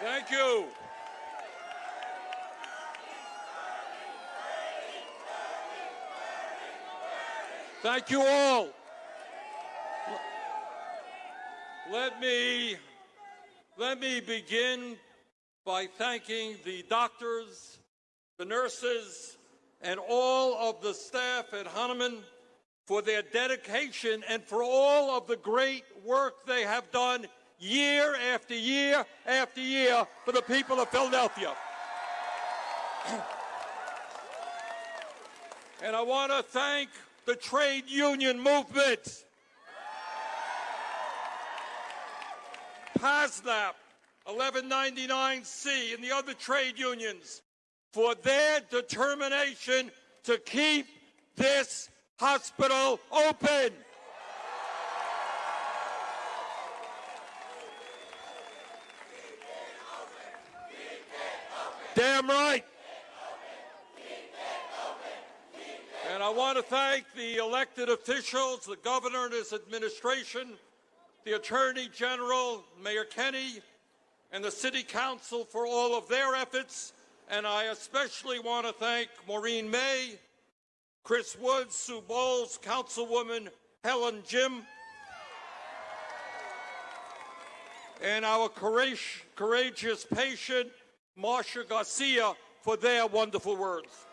Thank you. Thank you all. Let me let me begin by thanking the doctors, the nurses, and all of the staff at Hahnemann for their dedication and for all of the great work they have done year after year after year for the people of Philadelphia. and I want to thank the trade union movement. PASNAP, 1199C, and the other trade unions for their determination to keep this hospital open. Damn right. And I want to thank the elected officials, the governor and his administration, the Attorney General, Mayor Kenney, and the City Council for all of their efforts. And I especially want to thank Maureen May, Chris Woods, Sue Bowles, Councilwoman Helen Gym, and our courageous patient, Marcia Garcia, for their wonderful words.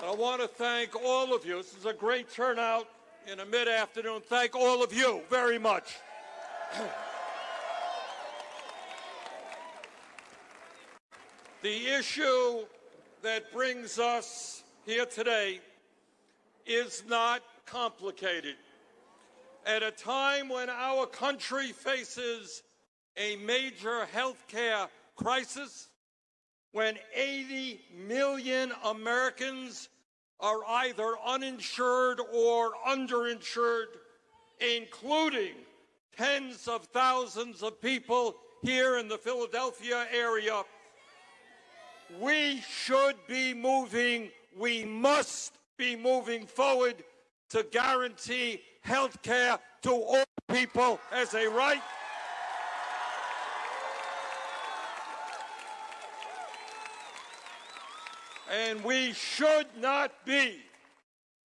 And I want to thank all of you. This is a great turnout in a mid-afternoon. Thank all of you very much. the issue that brings us here today is not complicated. At a time when our country faces a major health care crisis, when 80 million Americans are either uninsured or underinsured, including tens of thousands of people here in the Philadelphia area, we should be moving, we must be moving forward to guarantee health care to all people as a right. And we should not be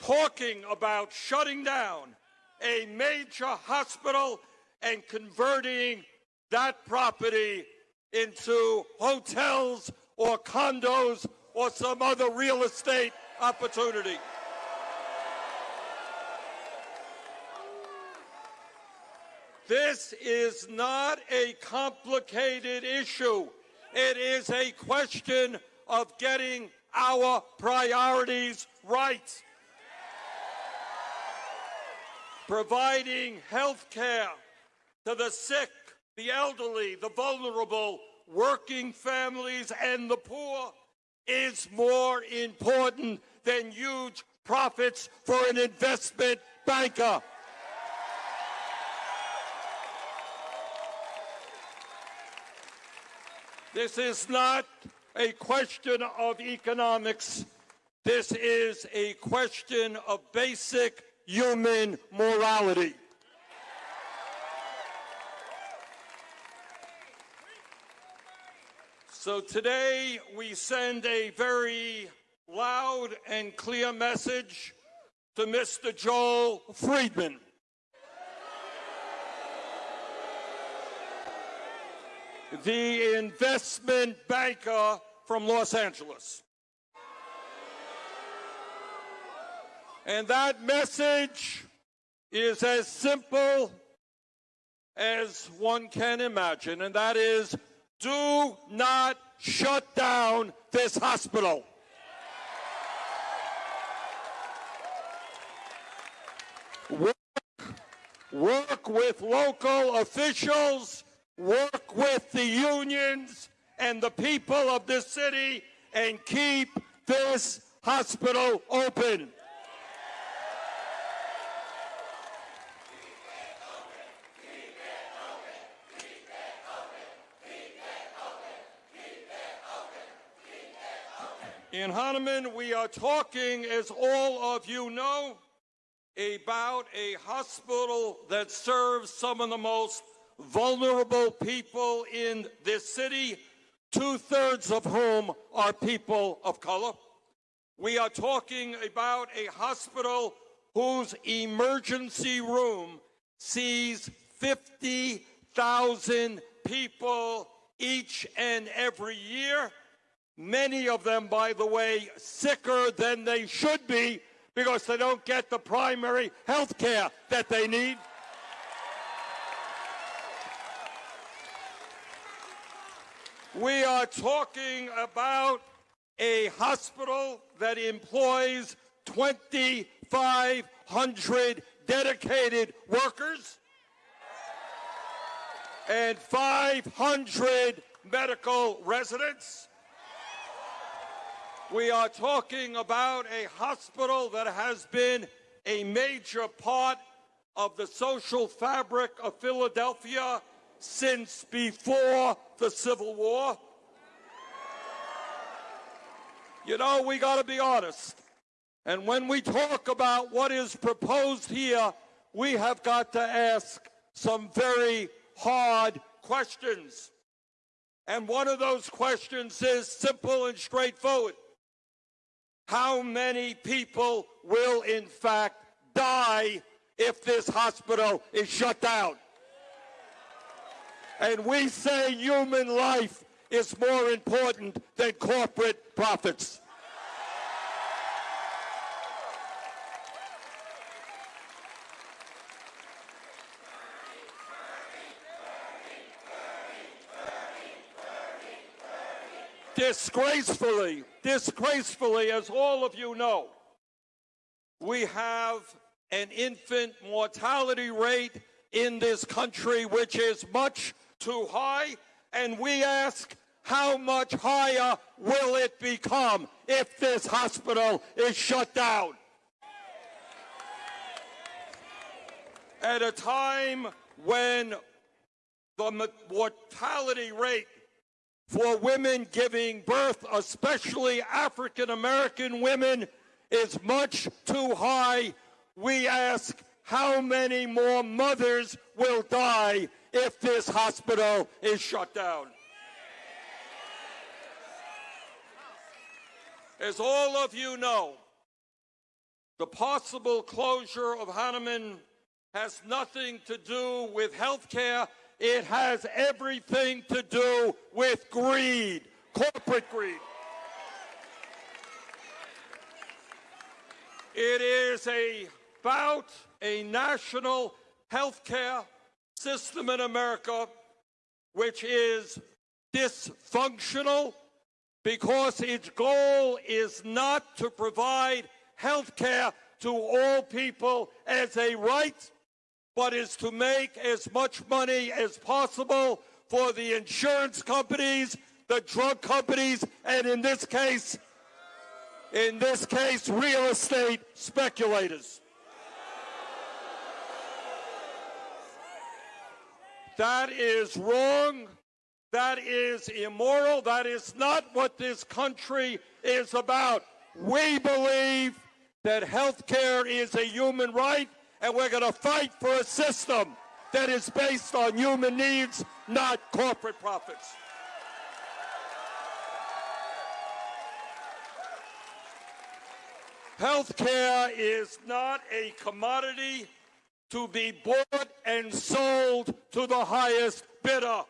talking about shutting down a major hospital and converting that property into hotels or condos or some other real estate opportunity. This is not a complicated issue. It is a question of getting our priorities right. Providing health care to the sick, the elderly, the vulnerable, working families, and the poor is more important than huge profits for an investment banker. This is not a question of economics. This is a question of basic human morality. So today we send a very loud and clear message to Mr. Joel Freedman. The investment banker from Los Angeles. And that message is as simple as one can imagine, and that is do not shut down this hospital. Work, work with local officials, work with the unions and the people of this city, and keep this hospital open. In Hahnemann, we are talking, as all of you know, about a hospital that serves some of the most vulnerable people in this city, two-thirds of whom are people of color. We are talking about a hospital whose emergency room sees 50,000 people each and every year. Many of them, by the way, sicker than they should be because they don't get the primary health care that they need. We are talking about a hospital that employs 2,500 dedicated workers and 500 medical residents. We are talking about a hospital that has been a major part of the social fabric of Philadelphia since before the Civil War. You know, we got to be honest. And when we talk about what is proposed here, we have got to ask some very hard questions. And one of those questions is simple and straightforward. How many people will in fact die if this hospital is shut down? And we say human life is more important than corporate profits. Disgracefully, disgracefully, as all of you know, we have an infant mortality rate in this country which is much too high, and we ask how much higher will it become if this hospital is shut down? At a time when the mortality rate for women giving birth, especially African American women, is much too high. We ask how many more mothers will die if this hospital is shut down. As all of you know, the possible closure of Hahnemann has nothing to do with health care. It has everything to do with greed, corporate greed. It is about a national health care system in America which is dysfunctional because its goal is not to provide health care to all people as a right, but is to make as much money as possible for the insurance companies, the drug companies, and in this case, in this case, real estate speculators. That is wrong. That is immoral. That is not what this country is about. We believe that health care is a human right, and we're going to fight for a system that is based on human needs, not corporate profits. Health care is not a commodity to be bought and sold to the highest bidder.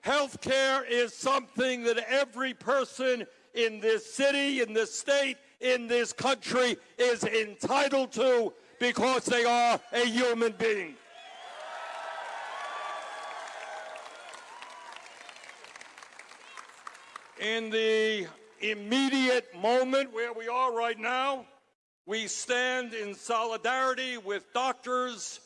Health care is something that every person in this city, in this state, in this country is entitled to because they are a human being. In the immediate moment where we are right now, we stand in solidarity with doctors,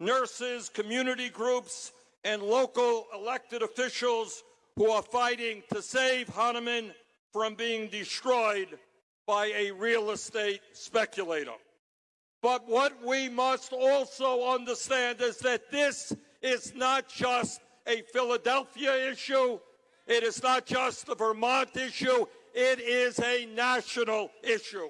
nurses, community groups, and local elected officials who are fighting to save Hahnemann from being destroyed by a real estate speculator. But what we must also understand is that this is not just a Philadelphia issue. It is not just a Vermont issue. It is a national issue.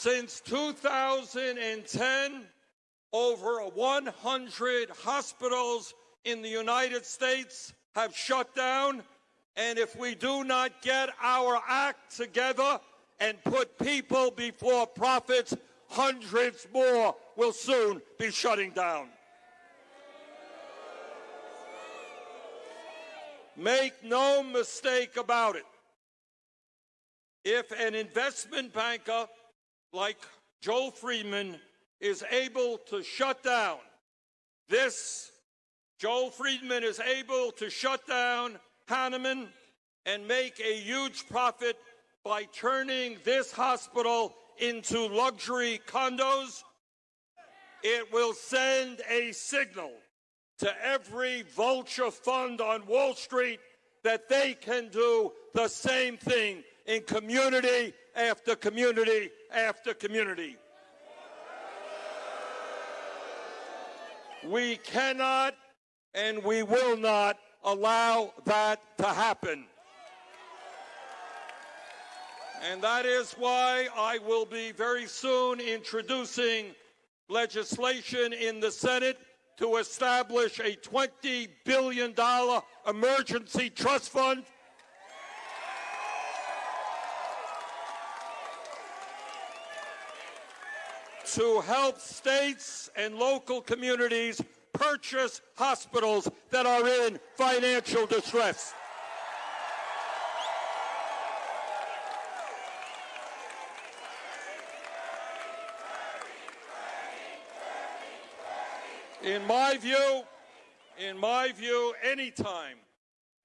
Since 2010, over 100 hospitals in the United States have shut down. And if we do not get our act together and put people before profits, hundreds more will soon be shutting down. Make no mistake about it. If an investment banker like Joel Freedman is able to shut down this, Joel Freedman is able to shut down Hahnemann and make a huge profit by turning this hospital into luxury condos. It will send a signal to every vulture fund on Wall Street that they can do the same thing in community after community after community. We cannot and we will not allow that to happen. And that is why I will be very soon introducing legislation in the Senate to establish a $20 billion emergency trust fund to help states and local communities purchase hospitals that are in financial distress. In my view, in my view, anytime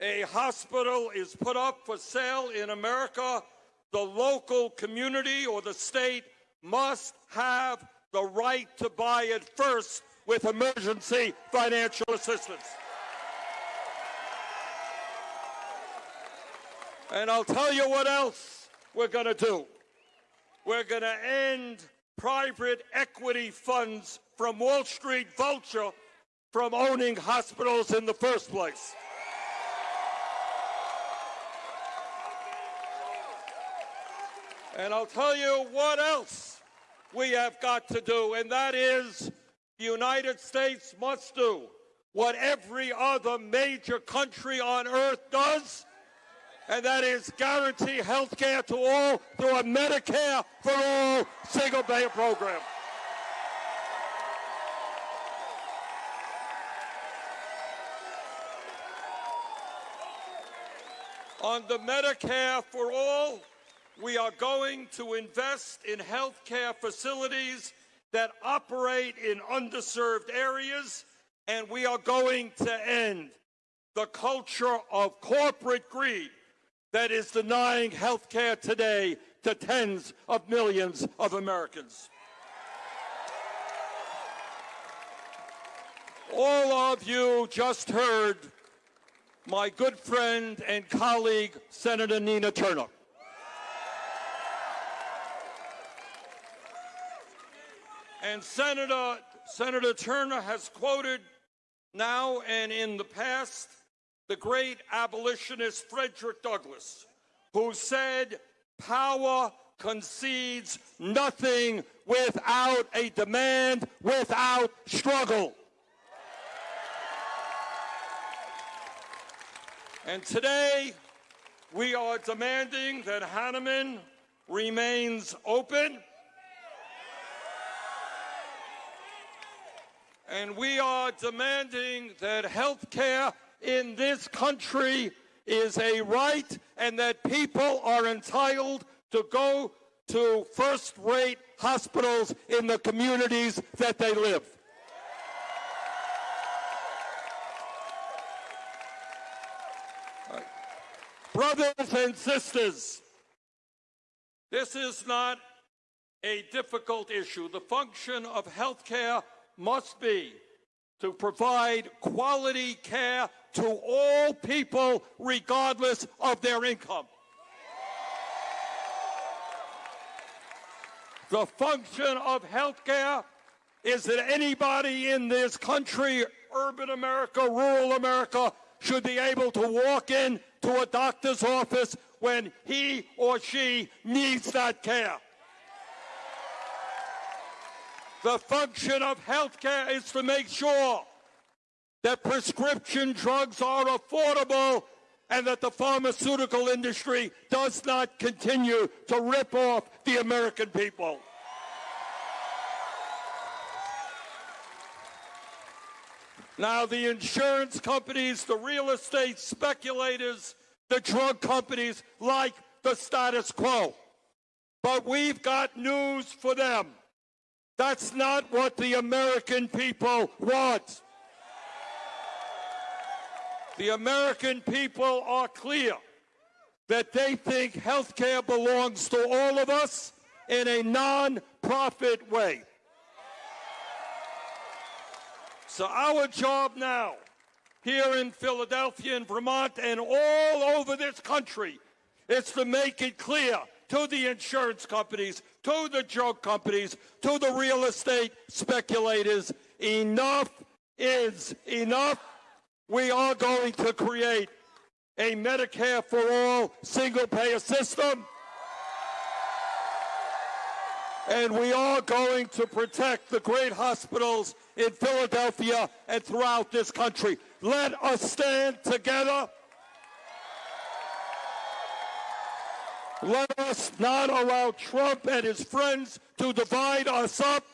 a hospital is put up for sale in America, the local community or the state must have the right to buy it first with emergency financial assistance. And I'll tell you what else we're going to do. We're going to end private equity funds from Wall Street Vulture from owning hospitals in the first place. And I'll tell you what else we have got to do, and that is the United States must do what every other major country on earth does, and that is guarantee health care to all through a Medicare for all single-payer program. On the Medicare for all, we are going to invest in health care facilities that operate in underserved areas, and we are going to end the culture of corporate greed that is denying health care today to tens of millions of Americans. All of you just heard my good friend and colleague, Senator Nina Turner. And Senator, Senator Turner has quoted now and in the past the great abolitionist Frederick Douglass, who said, power concedes nothing without a demand, without struggle. And today, we are demanding that Hahnemann remains open and we are demanding that health care in this country is a right and that people are entitled to go to first-rate hospitals in the communities that they live. Brothers and sisters, this is not a difficult issue. The function of health care must be to provide quality care to all people regardless of their income. The function of health care is that anybody in this country, urban America, rural America, should be able to walk in to a doctor's office when he or she needs that care. The function of healthcare is to make sure that prescription drugs are affordable and that the pharmaceutical industry does not continue to rip off the American people. Now, the insurance companies, the real estate speculators, the drug companies like the status quo. But we've got news for them. That's not what the American people want. The American people are clear that they think health care belongs to all of us in a non-profit way. So our job now, here in Philadelphia and Vermont and all over this country, is to make it clear to the insurance companies, to the drug companies, to the real estate speculators, enough is enough. We are going to create a Medicare for all single payer system. And we are going to protect the great hospitals in Philadelphia and throughout this country. Let us stand together. Let us not allow Trump and his friends to divide us up.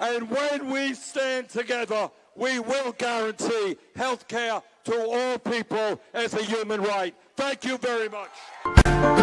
And when we stand together, we will guarantee health care to all people as a human right. Thank you very much.